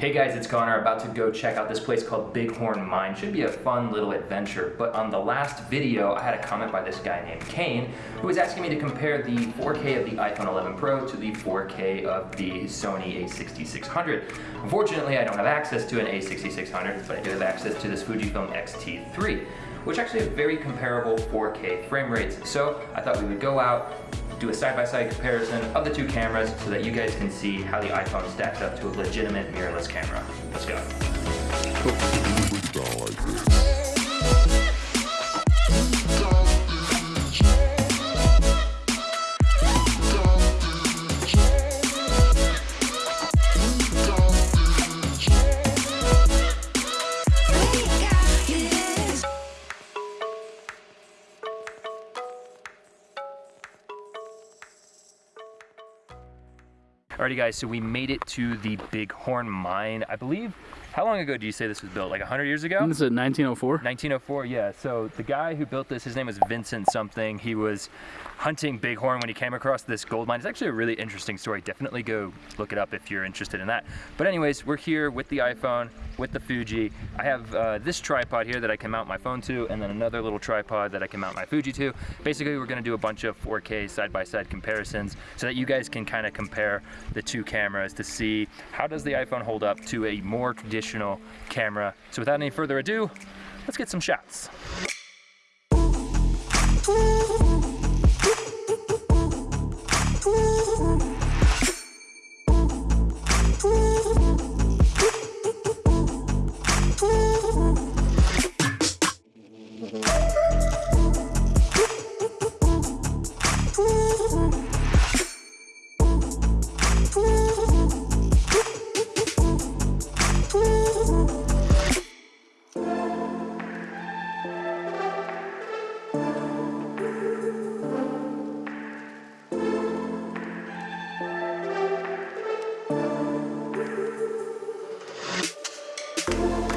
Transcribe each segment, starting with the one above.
Hey guys, it's Connor, about to go check out this place called Bighorn Mine. Should be a fun little adventure, but on the last video, I had a comment by this guy named Kane, who was asking me to compare the 4K of the iPhone 11 Pro to the 4K of the Sony a6600. Unfortunately, I don't have access to an a6600, but I do have access to this Fujifilm X-T3, which actually have very comparable 4K frame rates. So I thought we would go out, do a side-by-side -side comparison of the two cameras so that you guys can see how the iPhone stacks up to a legitimate mirrorless camera. Let's go. Alrighty guys, so we made it to the Bighorn Mine. I believe, how long ago do you say this was built? Like 100 years ago? This is 1904. 1904, yeah. So the guy who built this, his name was Vincent something. He was hunting bighorn when he came across this gold mine. It's actually a really interesting story. Definitely go look it up if you're interested in that. But anyways, we're here with the iPhone, with the Fuji. I have uh, this tripod here that I can mount my phone to, and then another little tripod that I can mount my Fuji to. Basically, we're gonna do a bunch of 4K side-by-side -side comparisons so that you guys can kind of compare the two cameras to see how does the iPhone hold up to a more traditional camera. So without any further ado, let's get some shots. Thank you.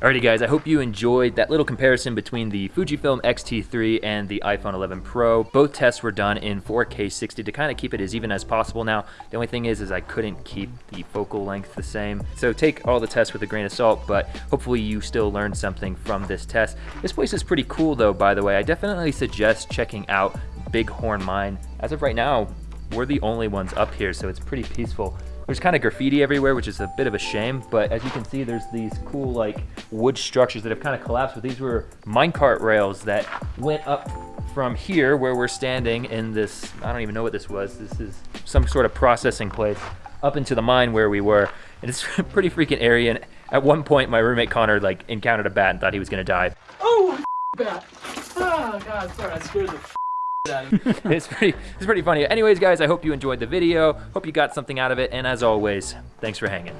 Alrighty guys, I hope you enjoyed that little comparison between the Fujifilm X-T3 and the iPhone 11 Pro. Both tests were done in 4K 60 to kind of keep it as even as possible. Now, the only thing is, is I couldn't keep the focal length the same. So take all the tests with a grain of salt, but hopefully you still learned something from this test. This place is pretty cool though, by the way. I definitely suggest checking out Bighorn Mine. As of right now, we're the only ones up here, so it's pretty peaceful. There's kind of graffiti everywhere, which is a bit of a shame, but as you can see, there's these cool like wood structures that have kind of collapsed, but these were minecart rails that went up from here where we're standing in this, I don't even know what this was. This is some sort of processing place up into the mine where we were. And it's pretty freaking area. And at one point, my roommate Connor like encountered a bat and thought he was gonna die. Oh, bat. Oh God, sorry, I scared the it's pretty it's pretty funny. Anyways, guys, I hope you enjoyed the video. Hope you got something out of it. And as always, thanks for hanging.